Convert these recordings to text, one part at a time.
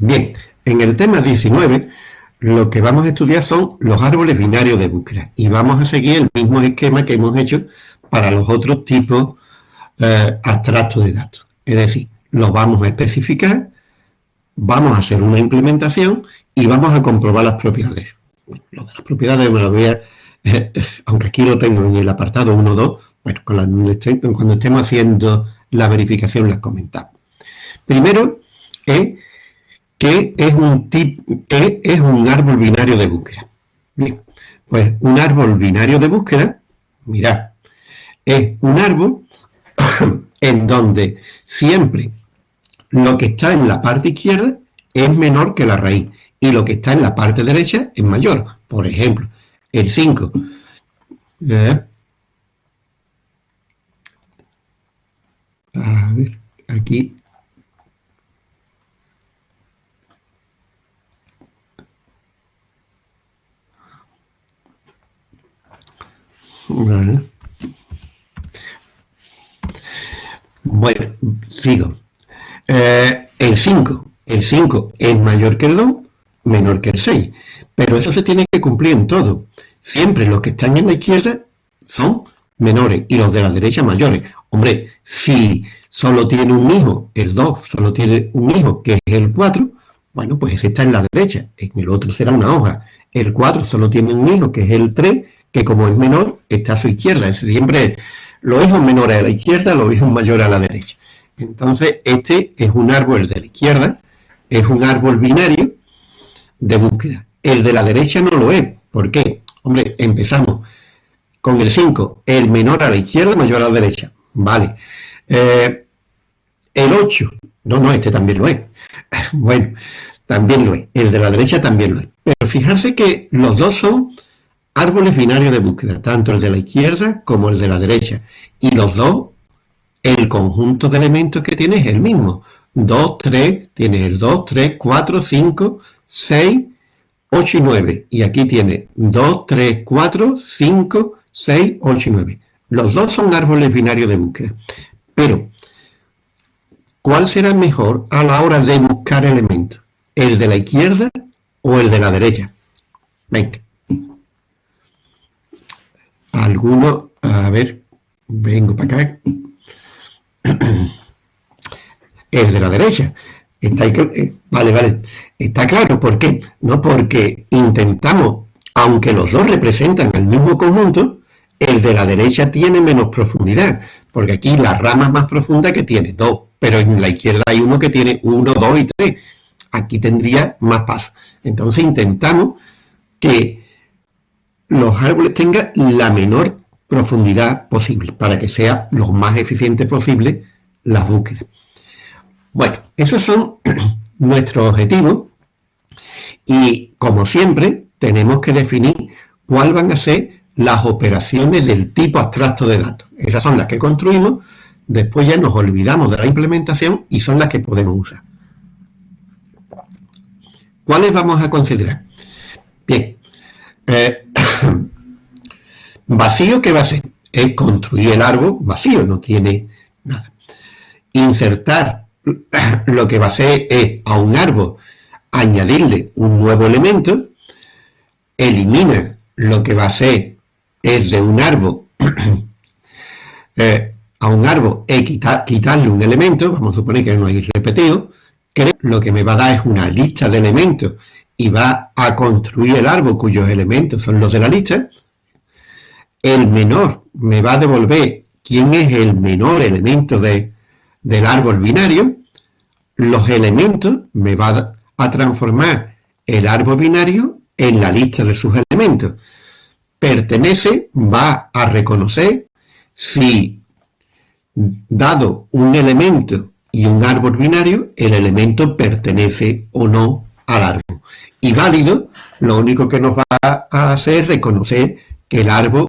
Bien, en el tema 19 lo que vamos a estudiar son los árboles binarios de búsqueda y vamos a seguir el mismo esquema que hemos hecho para los otros tipos eh, abstractos de datos. Es decir, los vamos a especificar, vamos a hacer una implementación y vamos a comprobar las propiedades. lo de las propiedades me lo voy a, aunque aquí lo tengo en el apartado 1 2, bueno, cuando estemos haciendo la verificación las comentamos. Primero, es que es un, es un árbol binario de búsqueda. Bien, pues un árbol binario de búsqueda, mirad, es un árbol en donde siempre lo que está en la parte izquierda es menor que la raíz y lo que está en la parte derecha es mayor. Por ejemplo, el 5. Eh, a ver, aquí Bueno, sigo. Eh, el 5. El 5 es mayor que el 2, menor que el 6. Pero eso se tiene que cumplir en todo. Siempre los que están en la izquierda son menores y los de la derecha mayores. Hombre, si solo tiene un hijo, el 2 solo tiene un hijo, que es el 4, bueno, pues ese está en la derecha, en el otro será una hoja. El 4 solo tiene un hijo, que es el 3, que como es menor, está a su izquierda. Es siempre los hijos menores a la izquierda, los hijos mayores a la derecha. Entonces, este es un árbol de la izquierda, es un árbol binario de búsqueda. El de la derecha no lo es. ¿Por qué? Hombre, empezamos con el 5, el menor a la izquierda, mayor a la derecha. Vale. Eh, el 8, no, no, este también lo es. bueno, también lo es. El de la derecha también lo es. Pero fijarse que los dos son árboles binarios de búsqueda, tanto el de la izquierda como el de la derecha. Y los dos, el conjunto de elementos que tiene es el mismo. 2, 3, tiene el 2, 3, 4, 5, 6, 8 y 9. Y aquí tiene 2, 3, 4, 5, 6, 8 y 9. Los dos son árboles binarios de búsqueda. Pero, ¿cuál será mejor a la hora de buscar elementos? ¿El de la izquierda o el de la derecha? Venga alguno, a ver, vengo para acá, el de la derecha. Está eh, vale, vale, está claro, ¿por qué? No porque intentamos, aunque los dos representan el mismo conjunto, el de la derecha tiene menos profundidad, porque aquí la rama más profunda que tiene dos, pero en la izquierda hay uno que tiene uno, dos y tres. Aquí tendría más paso. Entonces intentamos que los árboles tengan la menor profundidad posible para que sea lo más eficiente posible la búsqueda. Bueno, esos son nuestros objetivos y como siempre tenemos que definir cuáles van a ser las operaciones del tipo abstracto de datos. Esas son las que construimos, después ya nos olvidamos de la implementación y son las que podemos usar. ¿Cuáles vamos a considerar? Bien, eh, vacío, ¿qué va a ser? Es construir el árbol vacío, no tiene nada. Insertar lo que va a ser es a un árbol añadirle un nuevo elemento, elimina lo que va a ser es de un árbol eh, a un árbol es quitarle un elemento, vamos a suponer que no hay repetido, que lo que me va a dar es una lista de elementos y va a construir el árbol cuyos elementos son los de la lista, el menor me va a devolver quién es el menor elemento de, del árbol binario, los elementos me va a transformar el árbol binario en la lista de sus elementos. Pertenece va a reconocer si, dado un elemento y un árbol binario, el elemento pertenece o no al árbol. Y válido, lo único que nos va a hacer es reconocer que el árbol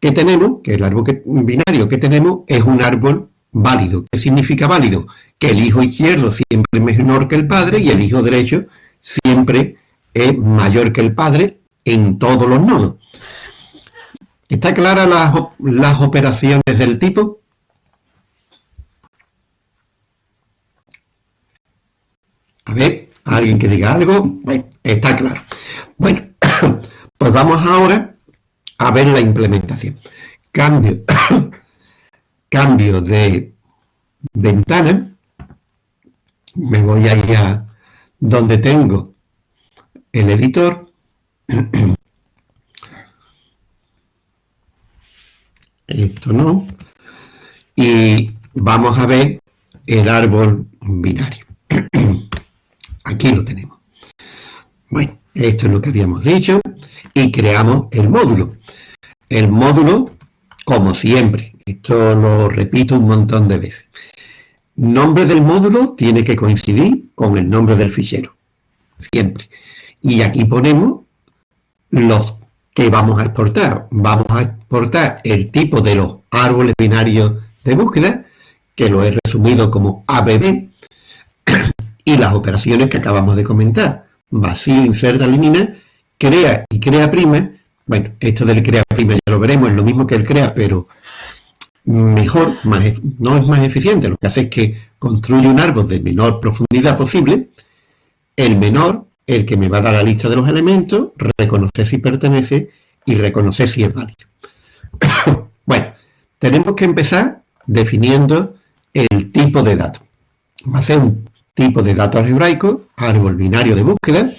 que tenemos, que el árbol binario que tenemos, es un árbol válido. ¿Qué significa válido? Que el hijo izquierdo siempre es menor que el padre y el hijo derecho siempre es mayor que el padre en todos los nodos. ¿Está clara las, las operaciones del tipo? A ver, ¿Alguien que diga algo? Bueno, está claro. Bueno, pues vamos ahora a ver la implementación. Cambio, cambio de ventana. Me voy ahí a donde tengo el editor. Esto no. Y vamos a ver el árbol binario. Aquí lo tenemos. Bueno, esto es lo que habíamos dicho y creamos el módulo. El módulo, como siempre, esto lo repito un montón de veces. Nombre del módulo tiene que coincidir con el nombre del fichero, siempre. Y aquí ponemos los que vamos a exportar. Vamos a exportar el tipo de los árboles binarios de búsqueda, que lo he resumido como ABB, y las operaciones que acabamos de comentar. Vacío, inserta, elimina, crea y crea prima. Bueno, esto del crea prima ya lo veremos, es lo mismo que el crea, pero mejor, no es más eficiente, lo que hace es que construye un árbol de menor profundidad posible, el menor, el que me va a dar la lista de los elementos, reconocer si pertenece y reconocer si es válido. bueno, tenemos que empezar definiendo el tipo de dato. Va a ser un tipo de dato algebraico, árbol binario de búsqueda,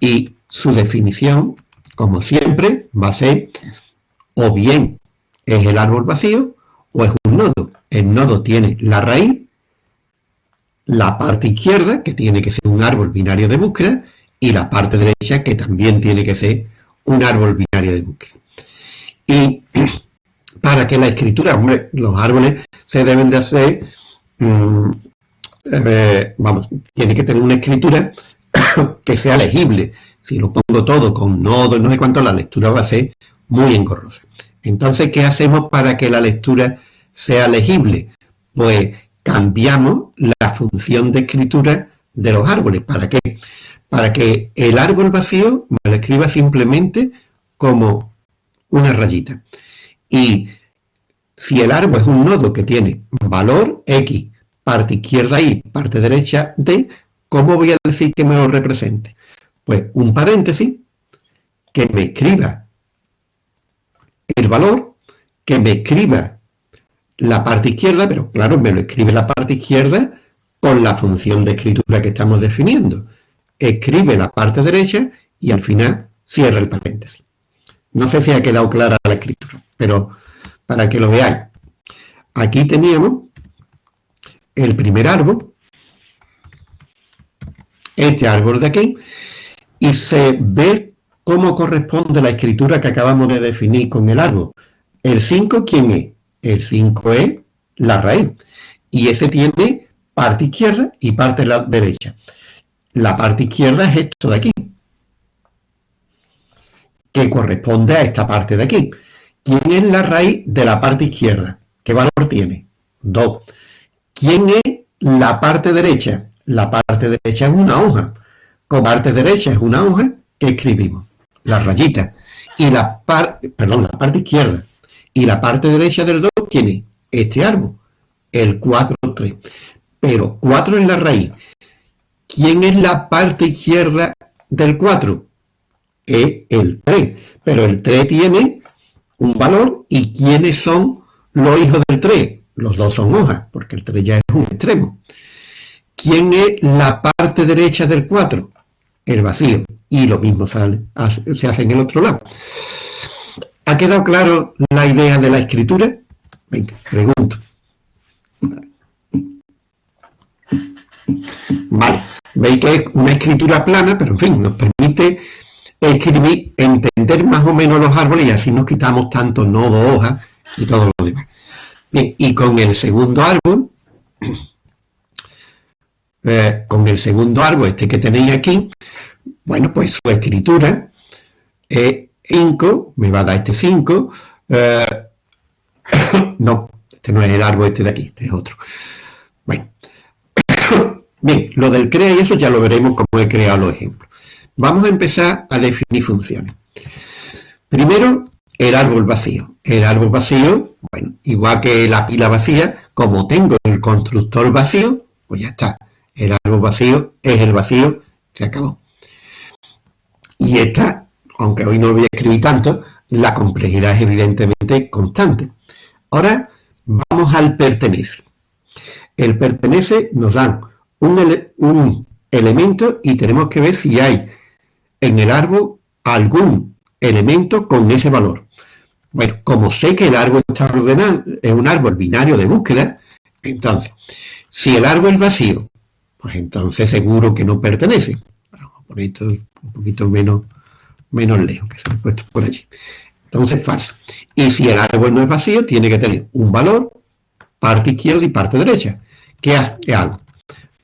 y su definición, como siempre, va a ser o bien es el árbol vacío o es un nodo. El nodo tiene la raíz, la parte izquierda, que tiene que ser un árbol binario de búsqueda, y la parte derecha, que también tiene que ser un árbol binario de búsqueda. Y para que la escritura, hombre, los árboles se deben de hacer, mm, eh, vamos, tiene que tener una escritura que sea legible. Si lo pongo todo con nodo y no sé cuánto, la lectura va a ser muy engorrosa. Entonces, ¿qué hacemos para que la lectura sea legible? Pues cambiamos la función de escritura de los árboles. ¿Para qué? Para que el árbol vacío me lo escriba simplemente como una rayita. Y si el árbol es un nodo que tiene valor X, parte izquierda Y, parte derecha D, ¿cómo voy a decir que me lo represente? Pues un paréntesis que me escriba el valor, que me escriba la parte izquierda, pero claro, me lo escribe la parte izquierda con la función de escritura que estamos definiendo. Escribe la parte derecha y al final cierra el paréntesis. No sé si ha quedado clara la escritura, pero para que lo veáis. Aquí teníamos el primer árbol, este árbol de aquí, y se ve ¿Cómo corresponde la escritura que acabamos de definir con el árbol? El 5, ¿quién es? El 5 es la raíz. Y ese tiene parte izquierda y parte la derecha. La parte izquierda es esto de aquí, que corresponde a esta parte de aquí. ¿Quién es la raíz de la parte izquierda? ¿Qué valor tiene? 2. ¿Quién es la parte derecha? La parte derecha es una hoja. Con parte derecha es una hoja que escribimos la rayita, y la, parte perdón, la parte izquierda y la parte derecha del 2 tiene este árbol, el 4, 3. Pero 4 es la raíz. ¿Quién es la parte izquierda del 4? Es el 3. Pero el 3 tiene un valor y ¿quiénes son los hijos del 3? Los dos son hojas, porque el 3 ya es un extremo. ¿Quién es la parte derecha del 4? El vacío y lo mismo sale, se hace en el otro lado. ¿Ha quedado claro la idea de la escritura? Venga, pregunto. Vale, veis que es una escritura plana, pero en fin, nos permite escribir, entender más o menos los árboles y así nos quitamos tanto nodo, hoja y todo lo demás. Bien, y con el segundo árbol, eh, con el segundo árbol, este que tenéis aquí, bueno, pues su escritura es 5, me va a dar este 5. Eh, no, este no es el árbol este de aquí, este es otro. Bueno, bien, lo del crea y eso ya lo veremos como he creado los ejemplos. Vamos a empezar a definir funciones. Primero, el árbol vacío. El árbol vacío, bueno, igual que la pila vacía, como tengo el constructor vacío, pues ya está. El árbol vacío es el vacío, se acabó. Y esta, aunque hoy no lo voy a escribir tanto, la complejidad es evidentemente constante. Ahora vamos al pertenece. El pertenece nos dan un, un elemento y tenemos que ver si hay en el árbol algún elemento con ese valor. Bueno, como sé que el árbol está ordenado, es un árbol binario de búsqueda, entonces, si el árbol es vacío, pues entonces seguro que no pertenece. Vamos a poner esto poquito menos, menos lejos, que se he puesto por allí. Entonces, falso. Y si el árbol no es vacío, tiene que tener un valor, parte izquierda y parte derecha. ¿Qué hago?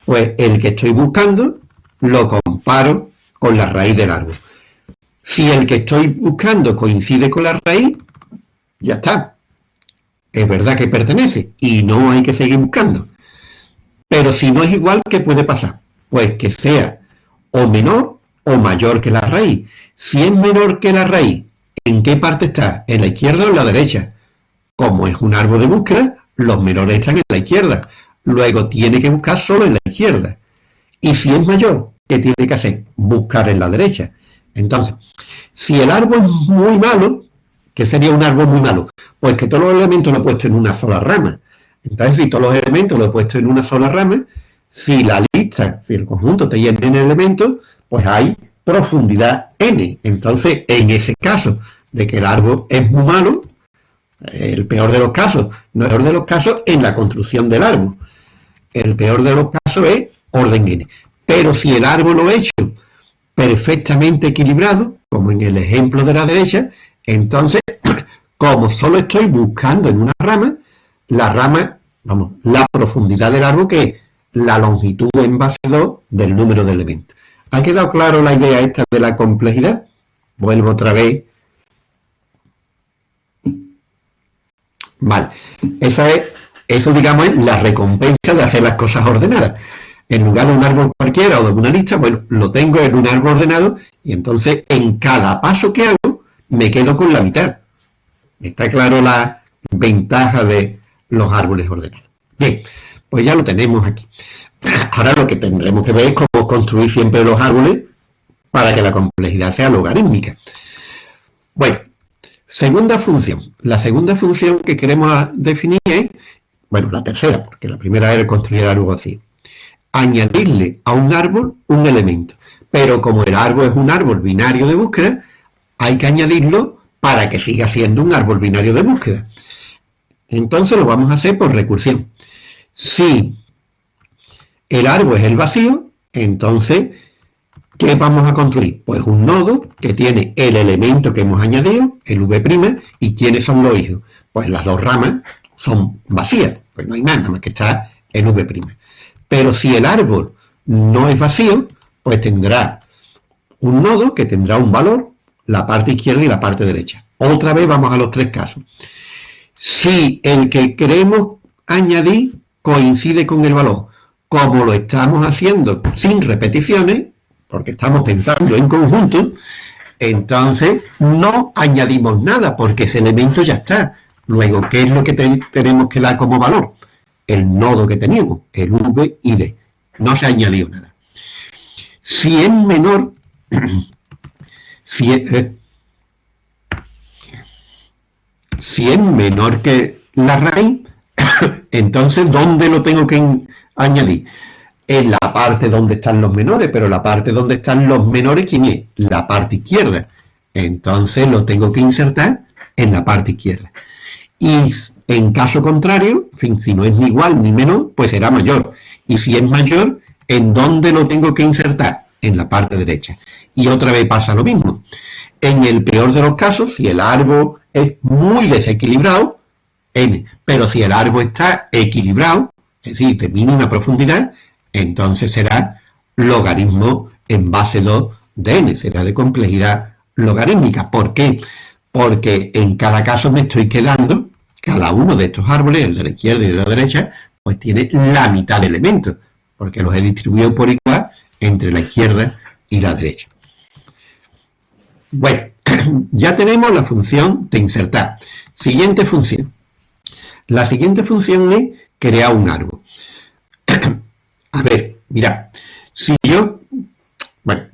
Pues el que estoy buscando lo comparo con la raíz del árbol. Si el que estoy buscando coincide con la raíz, ya está. Es verdad que pertenece y no hay que seguir buscando. Pero si no es igual, ¿qué puede pasar? Pues que sea o menor o mayor que la raíz. Si es menor que la raíz, ¿en qué parte está? ¿En la izquierda o en la derecha? Como es un árbol de búsqueda, los menores están en la izquierda. Luego tiene que buscar solo en la izquierda. Y si es mayor, ¿qué tiene que hacer? Buscar en la derecha. Entonces, si el árbol es muy malo, ¿qué sería un árbol muy malo? Pues que todos los elementos los he puesto en una sola rama. Entonces, si todos los elementos los he puesto en una sola rama, si la lista, si el conjunto te llena en elementos, pues hay profundidad n. Entonces, en ese caso de que el árbol es muy malo, el peor de los casos, no el peor de los casos en la construcción del árbol. El peor de los casos es orden n. Pero si el árbol lo he hecho perfectamente equilibrado, como en el ejemplo de la derecha, entonces, como solo estoy buscando en una rama, la rama, vamos, la profundidad del árbol que es la longitud en base 2 del número de elementos. ¿Ha quedado claro la idea esta de la complejidad? Vuelvo otra vez. Vale, esa es, eso digamos es la recompensa de hacer las cosas ordenadas en lugar de un árbol cualquiera o de una lista, bueno, lo tengo en un árbol ordenado y entonces en cada paso que hago me quedo con la mitad. Está claro la ventaja de los árboles ordenados. Bien, pues ya lo tenemos aquí. Ahora lo que tendremos que ver es cómo construir siempre los árboles para que la complejidad sea logarítmica. Bueno, segunda función. La segunda función que queremos definir es, bueno, la tercera, porque la primera era construir algo así añadirle a un árbol un elemento. Pero como el árbol es un árbol binario de búsqueda, hay que añadirlo para que siga siendo un árbol binario de búsqueda. Entonces lo vamos a hacer por recursión. Si el árbol es el vacío, entonces, ¿qué vamos a construir? Pues un nodo que tiene el elemento que hemos añadido, el V', y ¿quiénes son los hijos? Pues las dos ramas son vacías, pues no hay nada más que está en V'. Pero si el árbol no es vacío, pues tendrá un nodo que tendrá un valor, la parte izquierda y la parte derecha. Otra vez vamos a los tres casos. Si el que queremos añadir coincide con el valor, como lo estamos haciendo sin repeticiones, porque estamos pensando en conjunto, entonces no añadimos nada, porque ese elemento ya está. Luego, ¿qué es lo que tenemos que dar como valor? el nodo que teníamos, el V y D. No se ha añadido nada. Si es menor, si es, eh, si es menor que la raíz, entonces, ¿dónde lo tengo que añadir? En la parte donde están los menores, pero la parte donde están los menores, ¿quién es? La parte izquierda. Entonces lo tengo que insertar en la parte izquierda. Y en caso contrario, fin, si no es ni igual ni menor, pues será mayor. Y si es mayor, ¿en dónde lo tengo que insertar? En la parte derecha. Y otra vez pasa lo mismo. En el peor de los casos, si el árbol es muy desequilibrado, n. Pero si el árbol está equilibrado, es decir, de mínima profundidad, entonces será logaritmo en base 2 de n, será de complejidad logarítmica. ¿Por qué? Porque en cada caso me estoy quedando cada uno de estos árboles, el de la izquierda y el de la derecha, pues tiene la mitad de elementos, porque los he distribuido por igual entre la izquierda y la derecha. Bueno, ya tenemos la función de insertar. Siguiente función. La siguiente función es crear un árbol. A ver, Mira, si yo, bueno,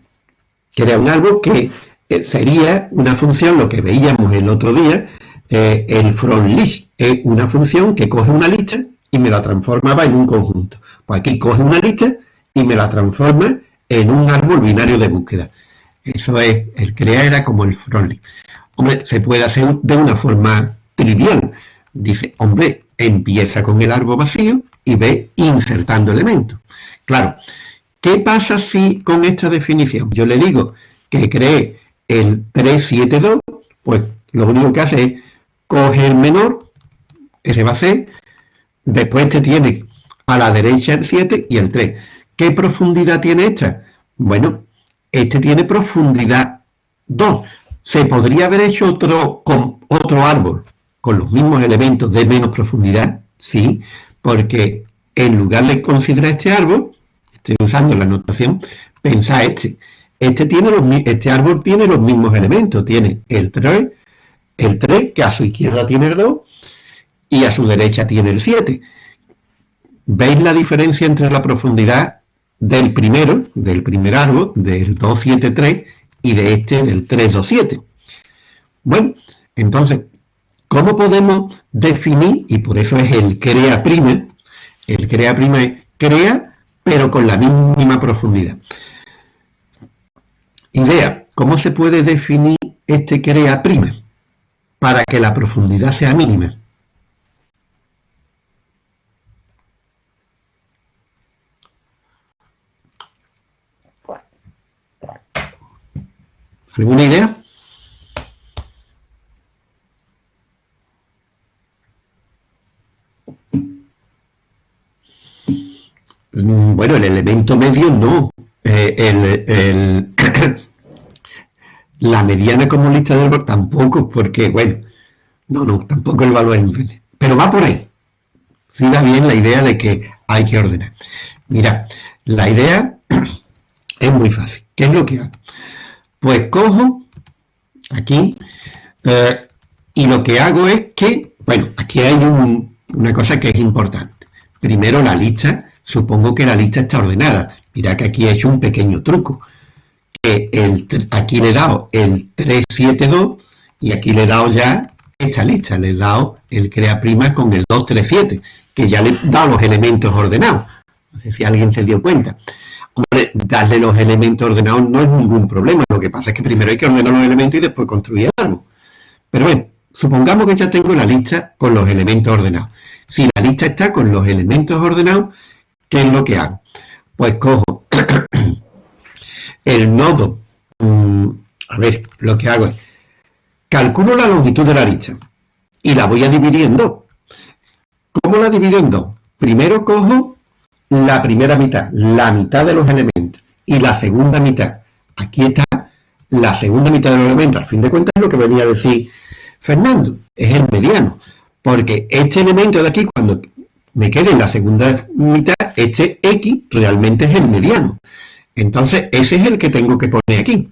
crea un árbol que eh, sería una función, lo que veíamos el otro día, eh, el from list es una función que coge una lista y me la transformaba en un conjunto. Pues aquí coge una lista y me la transforma en un árbol binario de búsqueda. Eso es, el crea era como el from list. Hombre, se puede hacer de una forma trivial. Dice, hombre, empieza con el árbol vacío y ve insertando elementos. Claro, ¿qué pasa si con esta definición yo le digo que cree el 372? Pues lo único que hace es coge el menor, ese va a ser, después te tiene a la derecha el 7 y el 3. ¿Qué profundidad tiene esta? Bueno, este tiene profundidad 2. Se podría haber hecho otro, con otro árbol con los mismos elementos de menos profundidad, sí, porque en lugar de considerar este árbol, estoy usando la notación, pensá este. Este, tiene los, este árbol tiene los mismos elementos, tiene el 3, el 3, que a su izquierda tiene el 2, y a su derecha tiene el 7. ¿Veis la diferencia entre la profundidad del primero, del primer árbol, del 273, y de este, del 327? Bueno, entonces, ¿cómo podemos definir, y por eso es el crea prima, el crea prima es crea, pero con la mínima profundidad. Idea, ¿cómo se puede definir este crea prima? Para que la profundidad sea mínima. ¿Alguna idea? Bueno, el elemento medio no. Eh, la mediana como lista de árbol tampoco, porque, bueno, no, no, tampoco el valor es Pero va por ahí. Siga bien la idea de que hay que ordenar. Mira, la idea es muy fácil. ¿Qué es lo que hago? Pues cojo aquí eh, y lo que hago es que, bueno, aquí hay una cosa que es importante. Primero la lista supongo que la lista está ordenada. Mira que aquí he hecho un pequeño truco. Que el, aquí le he dado el 372 y aquí le he dado ya esta lista. Le he dado el crea prima con el 237, que ya le he dado los elementos ordenados. No sé si alguien se dio cuenta. Hombre, darle los elementos ordenados no es ningún problema. Lo que pasa es que primero hay que ordenar los elementos y después construir algo. Pero bueno, supongamos que ya tengo la lista con los elementos ordenados. Si la lista está con los elementos ordenados, ¿Qué es lo que hago? Pues cojo el nodo, mm, a ver, lo que hago es, calculo la longitud de la lista y la voy a dividir en dos. ¿Cómo la divido en dos? Primero cojo la primera mitad, la mitad de los elementos, y la segunda mitad. Aquí está la segunda mitad de los elementos. Al fin de cuentas lo que venía a decir Fernando, es el mediano. Porque este elemento de aquí, cuando me quede en la segunda mitad, este X realmente es el mediano. Entonces, ese es el que tengo que poner aquí.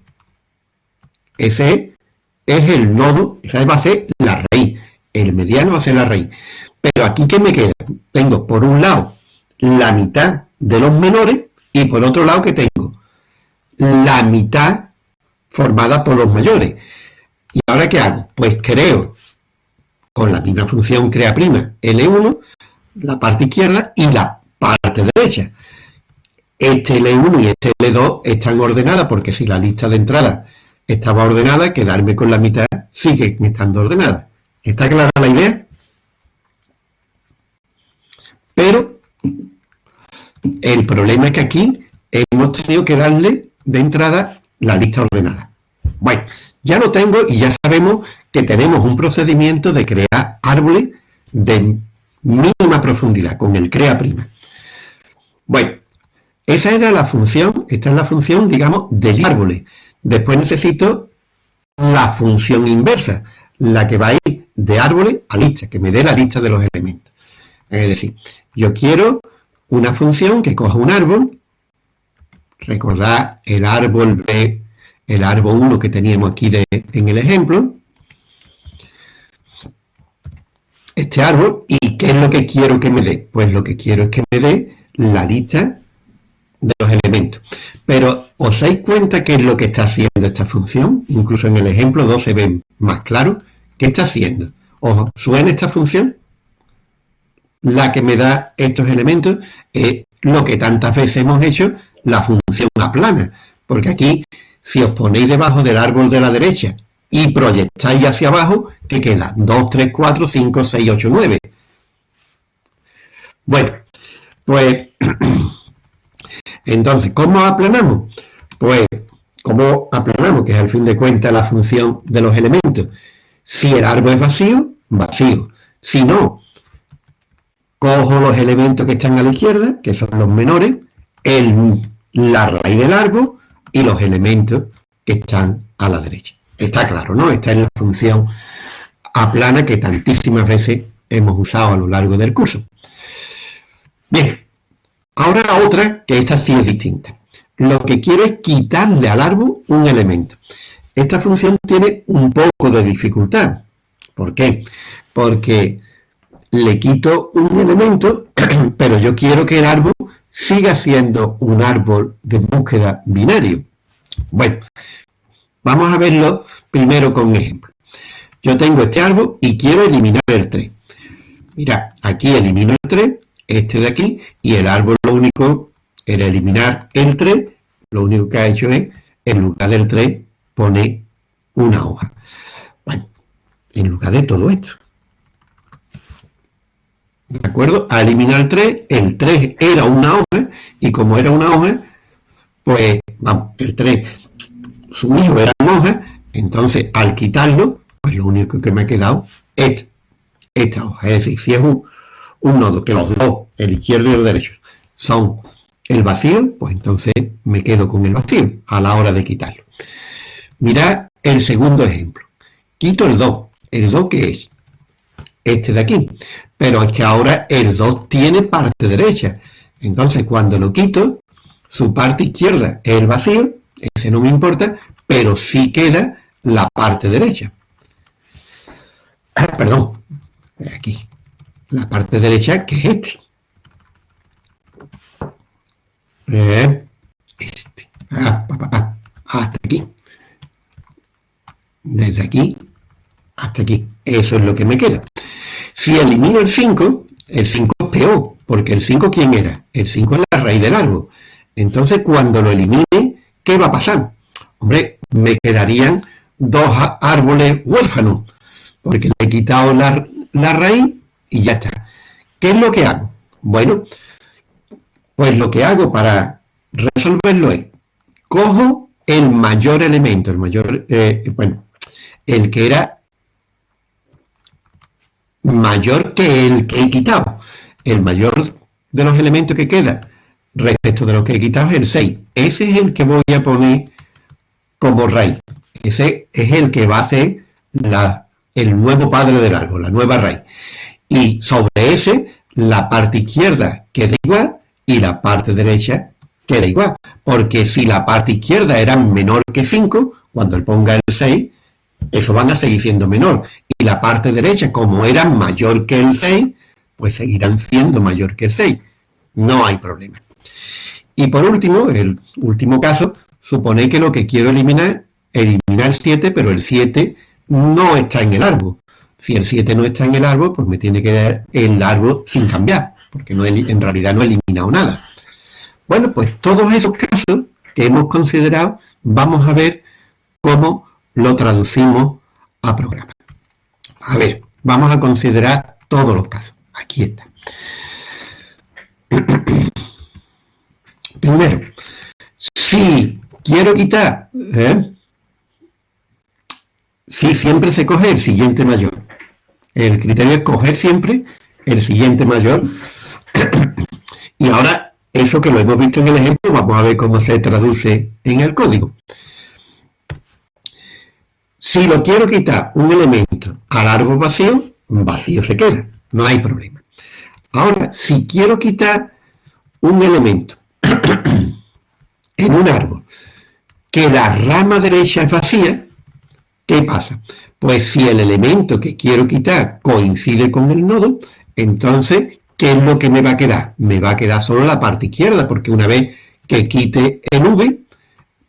Ese es el nodo, esa va a ser la raíz. El mediano va a ser la raíz. Pero aquí, ¿qué me queda? Tengo, por un lado, la mitad de los menores y por otro lado, que tengo? La mitad formada por los mayores. ¿Y ahora qué hago? Pues creo, con la misma función crea prima, L1, la parte izquierda y la parte derecha. Este L1 y este L2 están ordenadas porque si la lista de entrada estaba ordenada, quedarme con la mitad sigue estando ordenada. ¿Está clara la idea? Pero el problema es que aquí hemos tenido que darle de entrada la lista ordenada. Bueno, ya lo tengo y ya sabemos que tenemos un procedimiento de crear árboles de mínima profundidad, con el crea prima. Bueno, esa era la función, esta es la función, digamos, del árbol. Después necesito la función inversa, la que va a ir de árboles a lista, que me dé la lista de los elementos. Es decir, yo quiero una función que coja un árbol, recordad el árbol B, el árbol 1 que teníamos aquí en el ejemplo, este árbol y ¿qué es lo que quiero que me dé? Pues lo que quiero es que me dé la lista de los elementos. Pero, ¿os dais cuenta qué es lo que está haciendo esta función? Incluso en el ejemplo 2 se ve más claro. ¿Qué está haciendo? ¿Os suena esta función? La que me da estos elementos es lo que tantas veces hemos hecho, la función aplana. Porque aquí, si os ponéis debajo del árbol de la derecha y proyectáis hacia abajo, ¿qué queda? 2, 3, 4, 5, 6, 8, 9. Bueno, pues entonces, ¿cómo aplanamos? Pues, ¿cómo aplanamos? Que es al fin de cuentas la función de los elementos. Si el árbol es vacío, vacío. Si no, cojo los elementos que están a la izquierda, que son los menores, la raíz del árbol y los elementos que están a la derecha. Está claro, ¿no? Esta es la función aplana que tantísimas veces hemos usado a lo largo del curso. Bien, ahora otra, que esta sí es distinta. Lo que quiero es quitarle al árbol un elemento. Esta función tiene un poco de dificultad. ¿Por qué? Porque le quito un elemento, pero yo quiero que el árbol siga siendo un árbol de búsqueda binario. Bueno, vamos a verlo primero con un ejemplo. Yo tengo este árbol y quiero eliminar el 3. Mira, aquí elimino el 3, este de aquí, y el árbol único era eliminar el 3, lo único que ha hecho es, en lugar del 3, poner una hoja. Bueno, en lugar de todo esto. ¿De acuerdo? A eliminar el 3, el 3 era una hoja, y como era una hoja, pues, vamos, el 3, su hijo era una hoja, entonces al quitarlo, pues lo único que me ha quedado es esta hoja. Es decir, si es un nodo que los dos, el izquierdo y el derecho, son el vacío, pues entonces me quedo con el vacío a la hora de quitarlo. Mirad el segundo ejemplo. Quito el 2. ¿El 2 qué es? Este de aquí pero es que ahora el 2 tiene parte derecha. Entonces, cuando lo quito, su parte izquierda es el vacío, ese no me importa, pero sí queda la parte derecha. Perdón, aquí, la parte derecha que es este. Eh, este. Ah, hasta aquí. Desde aquí hasta aquí. Eso es lo que me queda. Si elimino el 5, el 5 es peor, porque el 5 ¿quién era? El 5 es la raíz del árbol. Entonces, cuando lo elimine, ¿qué va a pasar? Hombre, me quedarían dos árboles huérfanos, porque le he quitado la, la raíz y ya está. ¿Qué es lo que hago? Bueno, pues lo que hago para resolverlo es, cojo el mayor elemento, el mayor, eh, bueno, el que era mayor que el que he quitado. El mayor de los elementos que queda respecto de lo que he quitado es el 6. Ese es el que voy a poner como raíz. Ese es el que va a ser el nuevo padre del árbol, la nueva raíz. Y sobre ese, la parte izquierda queda igual y la parte derecha queda igual. Porque si la parte izquierda era menor que 5, cuando él ponga el 6, eso van a seguir siendo menor. Y la parte derecha, como era mayor que el 6, pues seguirán siendo mayor que el 6. No hay problema. Y por último, el último caso, supone que lo que quiero eliminar, eliminar el 7, pero el 7 no está en el árbol. Si el 7 no está en el árbol, pues me tiene que dar el árbol sin cambiar, porque no en realidad no he eliminado nada. Bueno, pues todos esos casos que hemos considerado, vamos a ver cómo lo traducimos a programa. A ver, vamos a considerar todos los casos. Aquí está. Primero, si quiero quitar, ¿eh? si siempre se coge el siguiente mayor. El criterio es coger siempre el siguiente mayor. Y ahora, eso que lo hemos visto en el ejemplo, vamos a ver cómo se traduce en el código. Si lo quiero quitar un elemento al árbol vacío, vacío se queda, no hay problema. Ahora, si quiero quitar un elemento en un árbol que la rama derecha es vacía, ¿qué pasa? Pues si el elemento que quiero quitar coincide con el nodo, entonces, ¿qué es lo que me va a quedar? Me va a quedar solo la parte izquierda, porque una vez que quite el V,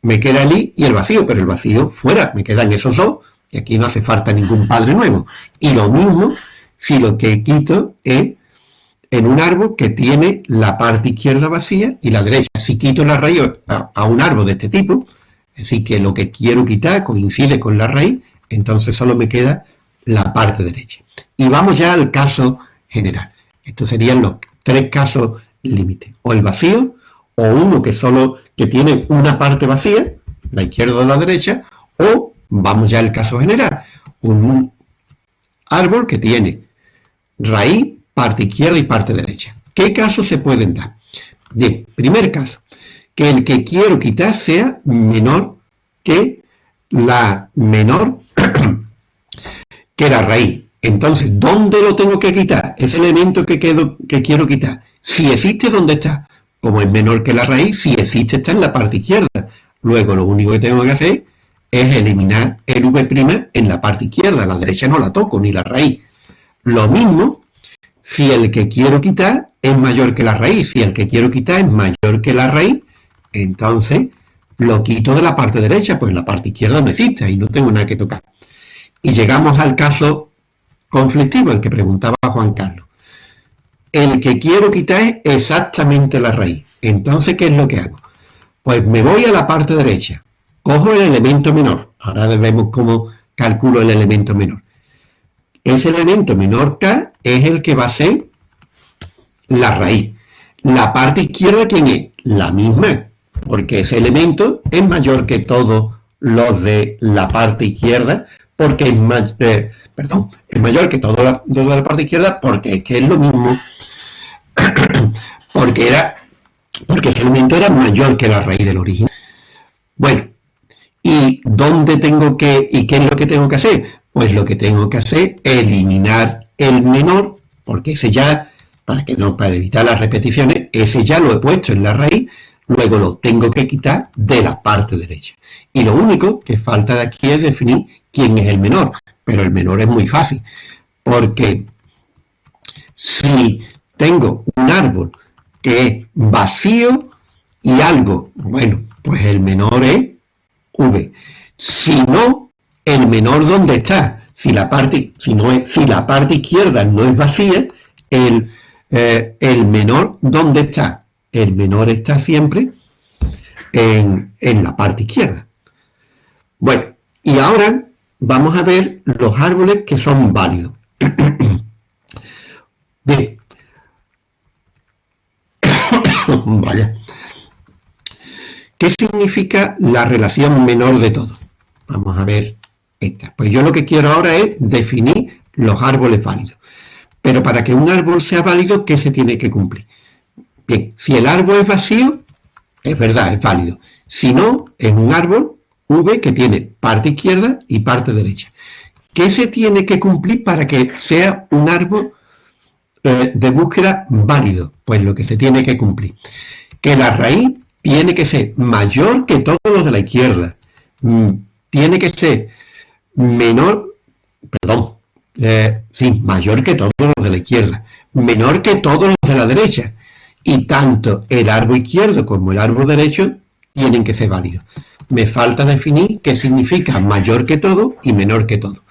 me queda el I y el vacío, pero el vacío fuera, me quedan esos dos, y aquí no hace falta ningún padre nuevo. Y lo mismo si lo que quito es en un árbol que tiene la parte izquierda vacía y la derecha. Si quito la raíz a, un árbol de este tipo, es decir, que lo que quiero quitar coincide con la raíz, entonces solo me queda la parte derecha. Y vamos ya al caso general. Estos serían los tres casos límites. O el vacío, o uno que solo que tiene una parte vacía, la izquierda o la derecha, o, vamos ya al caso general, un árbol que tiene raíz, parte izquierda y parte derecha. ¿Qué casos se pueden dar? Bien, primer caso, que el que quiero quitar sea menor que la menor que la raíz. Entonces, ¿dónde lo tengo que quitar? Ese elemento que, quiero quitar. Si existe, ¿dónde está? Como es menor que la raíz, si existe, está en la parte izquierda. Luego, lo único que tengo que hacer es eliminar el v' en la parte izquierda. La derecha no la toco, ni la raíz. Lo mismo si el que quiero quitar es mayor que la raíz. Si el que quiero quitar es mayor que la raíz, entonces lo quito de la parte derecha, pues la parte izquierda no existe, y no tengo nada que tocar. Y llegamos al caso conflictivo, el que preguntaba Juan Carlos. El que quiero quitar es exactamente la raíz. Entonces, ¿qué es lo que hago? Pues me voy a la parte derecha, cojo el elemento menor. Ahora vemos cómo calculo el elemento menor. Ese elemento menor k es el que va a ser la raíz. La parte izquierda, ¿quién es? La misma, porque ese elemento es mayor que todos los de la parte izquierda, porque es, eh, perdón, es mayor que los de la parte izquierda, porque es que es lo mismo, porque era, porque ese elemento era mayor que la raíz del origen. Bueno, ¿y dónde tengo que, y qué es lo que tengo que hacer? Pues lo que tengo que hacer es eliminar el menor, porque ese ya, para que no, para evitar las repeticiones, ese ya lo he puesto en la raíz, luego lo tengo que quitar de la parte derecha. Y lo único que falta de aquí es definir quién es el menor, pero el menor es muy fácil, porque si tengo un árbol que es vacío y algo, bueno, pues el menor es V. Si no, el menor dónde está. Si la parte, si no es, si la parte izquierda no es vacía, el, eh, el menor ¿dónde está? el menor está siempre en, la parte izquierda. Bueno, y ahora vamos a ver los árboles que son válidos. Bien. Vaya. ¿Qué significa la relación menor de todo? Vamos a ver esta. Pues yo lo que quiero ahora es definir los árboles válidos. Pero para que un árbol sea válido, ¿qué se tiene que cumplir? Bien, si el árbol es vacío, es verdad, es válido. Si no, es un árbol V que tiene parte izquierda y parte derecha. ¿Qué se tiene que cumplir para que sea un árbol eh, de búsqueda válido? Pues lo que se tiene que cumplir. Que la raíz tiene que ser mayor que todos los de la izquierda. Mm, tiene que ser menor, perdón, eh, sí, mayor que todos los de la izquierda. Menor que todos los de la derecha y tanto el árbol izquierdo como el árbol derecho tienen que ser válidos. Me falta definir qué significa mayor que todo y menor que todo.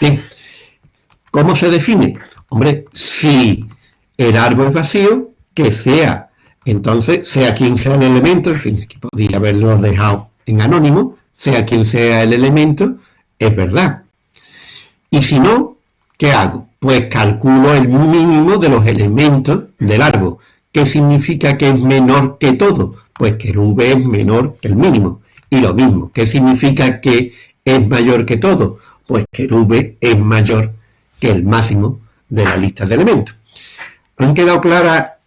Bien, ¿cómo se define? Hombre, si el árbol es vacío, que sea, entonces, sea quien sea el elemento, en fin, aquí podría haberlo dejado en anónimo, sea quien sea el elemento, es verdad. Y si no, ¿qué hago? pues calculo el mínimo de los elementos del árbol. ¿Qué significa que es menor que todo? Pues que el V es menor que el mínimo. Y lo mismo, ¿qué significa que es mayor que todo? Pues que el V es mayor que el máximo de la lista de elementos. ¿Han quedado clara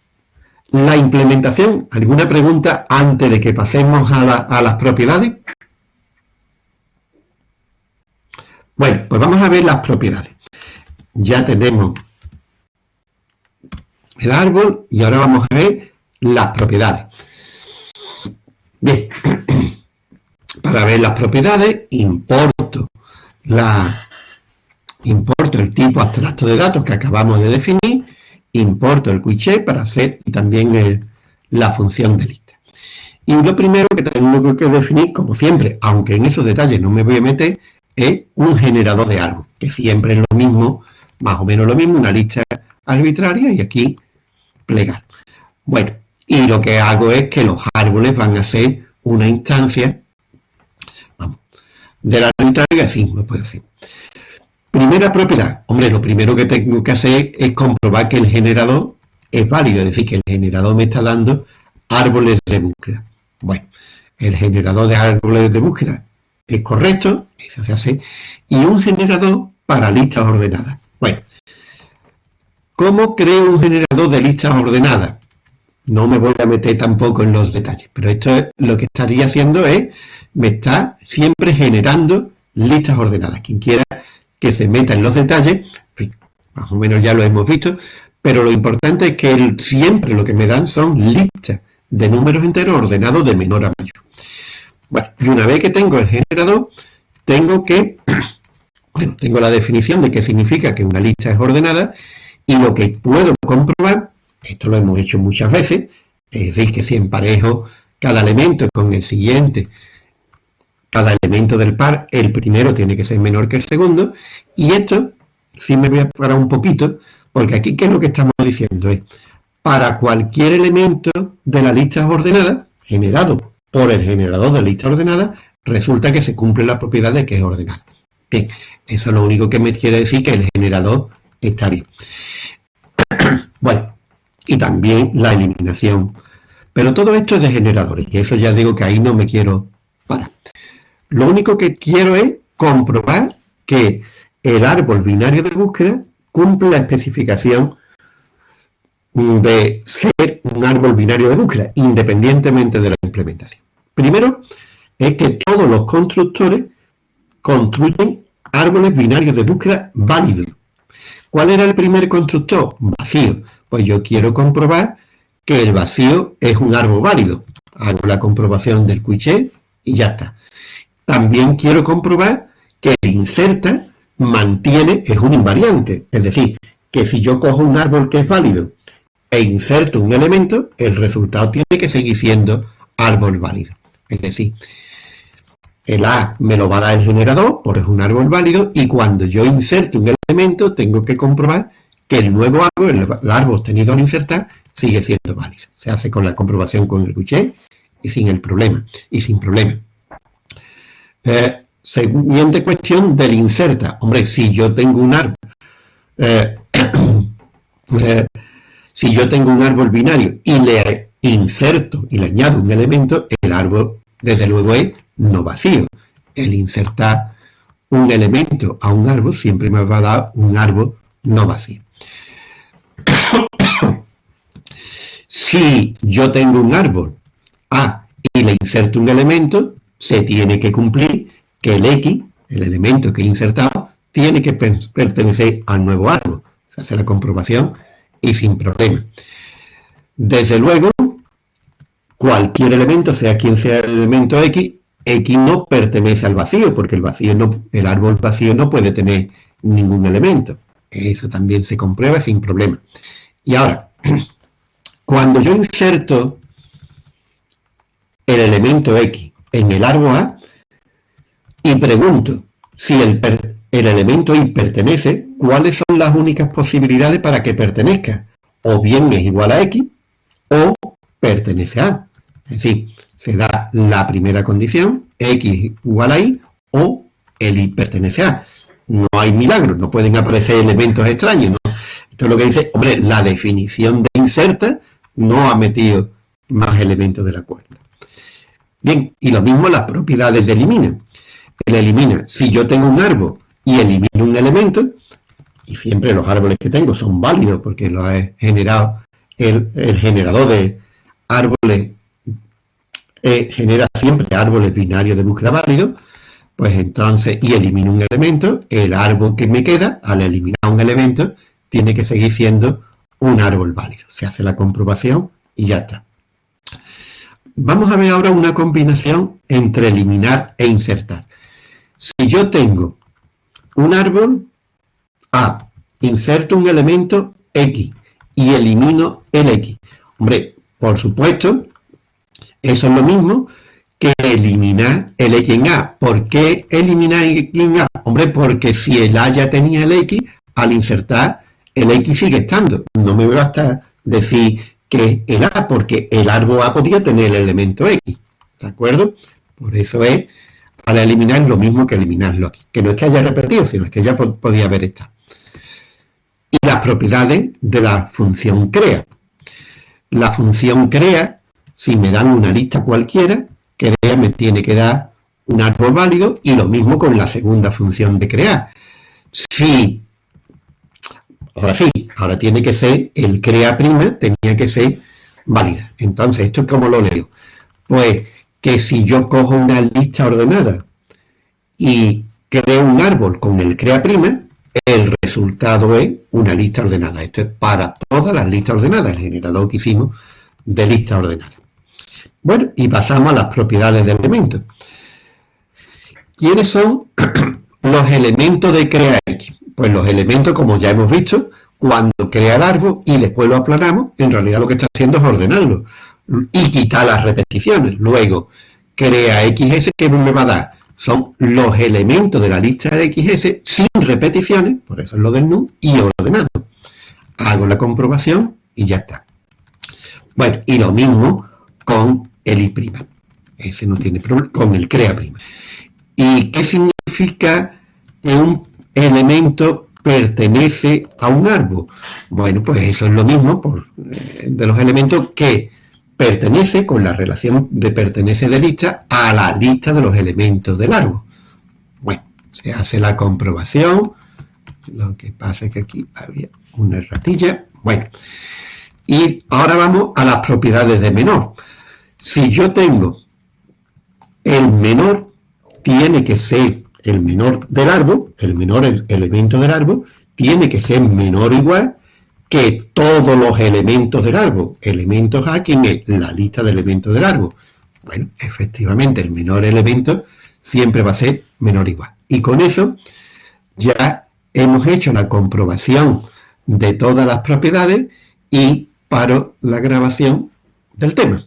la implementación? ¿Alguna pregunta antes de que pasemos a, a las propiedades? Bueno, pues vamos a ver las propiedades ya tenemos el árbol y ahora vamos a ver las propiedades. Bien, para ver las propiedades importo, la, importo el tipo abstracto de datos que acabamos de definir, importo el quiche para hacer también la función de lista. Y lo primero que tengo que definir, como siempre, aunque en esos detalles no me voy a meter, es un generador de árbol, que siempre es lo mismo, más o menos lo mismo, una lista arbitraria y aquí plegar. Bueno, y lo que hago es que los árboles van a ser una instancia vamos, de la arbitraria, así me puedo decir. Primera propiedad. Hombre, lo primero que tengo que hacer es comprobar que el generador es válido, es decir, que el generador me está dando árboles de búsqueda. Bueno, el generador de árboles de búsqueda es correcto, eso se hace, y un generador para listas ordenadas. Bueno, ¿cómo creo un generador de listas ordenadas? No me voy a meter tampoco en los detalles, pero esto es, lo que estaría haciendo es, me está siempre generando listas ordenadas. Quien quiera que se meta en los detalles, más o menos ya lo hemos visto, pero lo importante es que siempre lo que me dan son listas de números enteros ordenados de menor a mayor. Bueno, y una vez que tengo el generador, tengo que, bueno, tengo la definición de qué significa que una lista es ordenada, y lo que puedo comprobar esto lo hemos hecho muchas veces, es decir, que si emparejo cada elemento con el siguiente, cada elemento del par, el primero tiene que ser menor que el segundo, y esto, sí me voy a parar un poquito, porque aquí, ¿qué es lo que estamos diciendo? Es, para cualquier elemento de la lista ordenada, generado por el generador de lista ordenada, resulta que se cumple la propiedad de que es ordenada. Bien, eso es lo único que me quiere decir que el generador está bien. bueno, y también la eliminación. Pero todo esto es de generadores, y eso ya digo que ahí no me quiero parar. Lo único que quiero es comprobar que el árbol binario de búsqueda cumple la especificación de ser un árbol binario de búsqueda, independientemente de la implementación. Primero, es que todos los constructores construyen árboles binarios de búsqueda válidos. ¿Cuál era el primer constructor? Vacío. Pues yo quiero comprobar que el vacío es un árbol válido. Hago la comprobación del quiché y ya está. También quiero comprobar que el inserta mantiene, es un invariante. Es decir, que si yo cojo un árbol que es válido e inserto un elemento, el resultado tiene que seguir siendo árbol válido. Es decir, el A me lo va a dar el generador, porque es un árbol válido, y cuando yo inserto un elemento, tengo que comprobar que el nuevo árbol, el, árbol obtenido al insertar, sigue siendo válido. Se hace con la comprobación con el Guchet y sin el problema, y sin problema. Eh, siguiente cuestión del inserta. Hombre, si yo tengo un árbol, eh, eh, si yo tengo un árbol binario y le inserto y le añado un elemento, el árbol, desde luego, es no vacío. El insertar un elemento a un árbol siempre me va a dar un árbol no vacío. Si yo tengo un árbol A y le inserto un elemento, se tiene que cumplir que el X, el elemento que he insertado, tiene que pertenecer al nuevo árbol. Se hace la comprobación y sin problema. Desde luego, cualquier elemento, sea quien sea el elemento X, X no pertenece al vacío, porque el, vacío el árbol vacío no puede tener ningún elemento. Eso también se comprueba sin problema. Y ahora, cuando yo inserto el elemento X en el árbol A y pregunto si el, el elemento Y pertenece, ¿cuáles son las únicas posibilidades para que pertenezca? O bien es igual a X o pertenece a. Es decir, se da la primera condición, X igual a Y, o el Y pertenece a A no hay milagros, no pueden aparecer elementos extraños. Esto es lo que dice, hombre, la definición de inserta no ha metido más elementos de la cuerda. Bien, y lo mismo las propiedades de elimina. Él elimina, si yo tengo un árbol y elimino un elemento, y siempre los árboles que tengo son válidos porque lo ha generado el, generador de árboles, eh, genera siempre árboles binarios de búsqueda válidos, pues entonces, y elimino un elemento, el árbol que me queda, al eliminar un elemento, tiene que seguir siendo un árbol válido. Se hace la comprobación y ya está. Vamos a ver ahora una combinación entre eliminar e insertar. Si yo tengo un árbol A, inserto un elemento X y elimino el X. Hombre, por supuesto, Eso es lo mismo que eliminar el X en A. ¿Por qué eliminar el X en A? Hombre, porque si el A ya tenía el X, al insertar el X sigue estando. No me basta decir que el A, porque el árbol A podía tener el elemento X. ¿De acuerdo? Por eso es, para eliminar lo mismo que eliminarlo aquí. Que no es que haya repetido, sino es que ya podía haber estado. Y las propiedades de la función crea. La función crea, si me dan una lista cualquiera, crea me tiene que dar un árbol válido y lo mismo con la segunda función de crear. Si, ahora sí, ahora tiene que ser el crea prima, tenía que ser válida. Entonces, ¿esto es como lo leo? Pues que si yo cojo una lista ordenada y creo un árbol con el crea prima, el resultado es una lista ordenada. Esto es para todas las listas ordenadas, el generador que hicimos de lista ordenada. Bueno, y pasamos a las propiedades del elemento. ¿Quiénes son los elementos de crea X? Pues los elementos, como ya hemos visto, cuando crea el árbol y después lo aplanamos, en realidad lo que está haciendo es ordenarlo y quitar las repeticiones. Luego, crea XS, que me va a dar? Son los elementos de la lista de XS sin repeticiones, por eso es lo del NU, y ordenado. Hago la comprobación y ya está. Bueno, y lo mismo con el I'. Ese no tiene problema, con el crea. ¿Y qué significa que un elemento pertenece a un árbol? Bueno, pues eso es lo mismo eh, de los elementos que pertenece con la relación de pertenece de lista a la lista de los elementos del árbol. Bueno, se hace la comprobación. Lo que pasa es que aquí había una ratilla. Bueno, y ahora vamos a las propiedades de menor. Si yo tengo el menor, tiene que ser el menor del árbol, el menor elemento del árbol, tiene que ser menor o igual que todos los elementos del árbol. Elementos A, ¿quién es? La lista de elementos del árbol. Bueno, efectivamente, el menor elemento siempre va a ser menor o igual. Y con eso ya hemos hecho la comprobación de todas las propiedades y paro la grabación del tema.